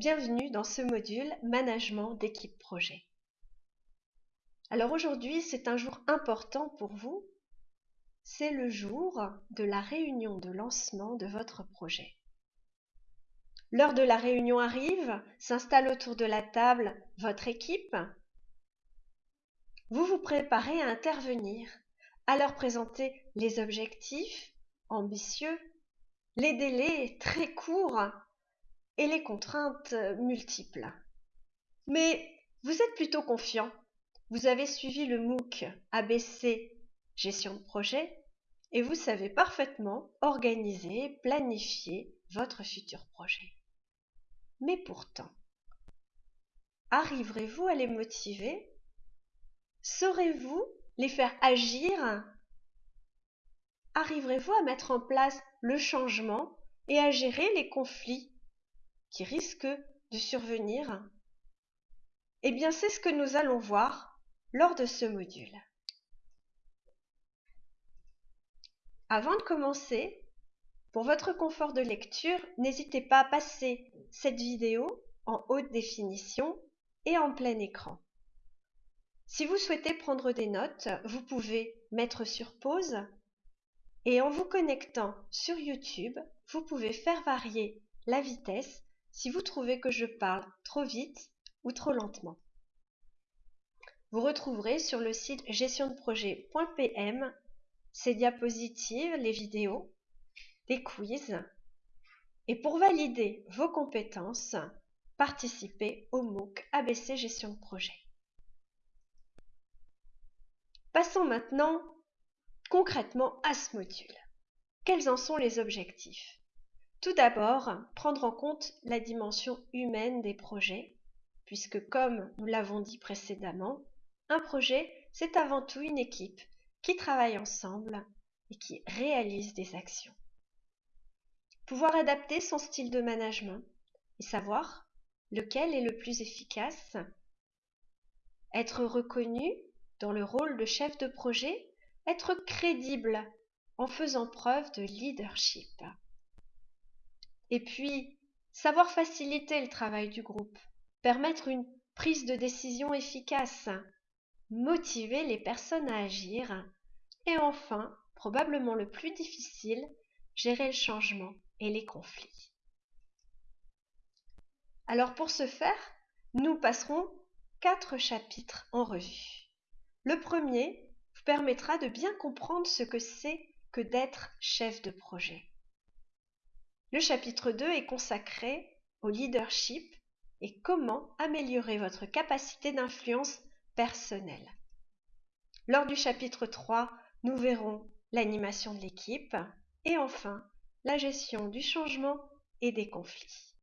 bienvenue dans ce module Management d'équipe projet. Alors aujourd'hui, c'est un jour important pour vous. C'est le jour de la réunion de lancement de votre projet. L'heure de la réunion arrive, s'installe autour de la table votre équipe. Vous vous préparez à intervenir, à leur présenter les objectifs ambitieux, les délais très courts les contraintes multiples. Mais vous êtes plutôt confiant. Vous avez suivi le MOOC ABC Gestion de projet et vous savez parfaitement organiser, planifier votre futur projet. Mais pourtant, arriverez-vous à les motiver? Saurez-vous les faire agir? Arriverez-vous à mettre en place le changement et à gérer les conflits? Qui risquent de survenir Eh bien, c'est ce que nous allons voir lors de ce module. Avant de commencer, pour votre confort de lecture, n'hésitez pas à passer cette vidéo en haute définition et en plein écran. Si vous souhaitez prendre des notes, vous pouvez mettre sur pause et en vous connectant sur YouTube, vous pouvez faire varier la vitesse si vous trouvez que je parle trop vite ou trop lentement. Vous retrouverez sur le site gestiondeprojet.pm ces diapositives, les vidéos, des quiz. Et pour valider vos compétences, participez au MOOC ABC Gestion de projet. Passons maintenant concrètement à ce module. Quels en sont les objectifs? Tout d'abord, prendre en compte la dimension humaine des projets, puisque comme nous l'avons dit précédemment, un projet, c'est avant tout une équipe qui travaille ensemble et qui réalise des actions. Pouvoir adapter son style de management et savoir lequel est le plus efficace. Être reconnu dans le rôle de chef de projet être crédible en faisant preuve de leadership. Et puis, savoir faciliter le travail du groupe, permettre une prise de décision efficace, motiver les personnes à agir, et enfin, probablement le plus difficile, gérer le changement et les conflits. Alors pour ce faire, nous passerons quatre chapitres en revue. Le premier permettra de bien comprendre ce que c'est que d'être chef de projet. Le chapitre 2 est consacré au leadership et comment améliorer votre capacité d'influence personnelle. Lors du chapitre 3, nous verrons l'animation de l'équipe et enfin la gestion du changement et des conflits.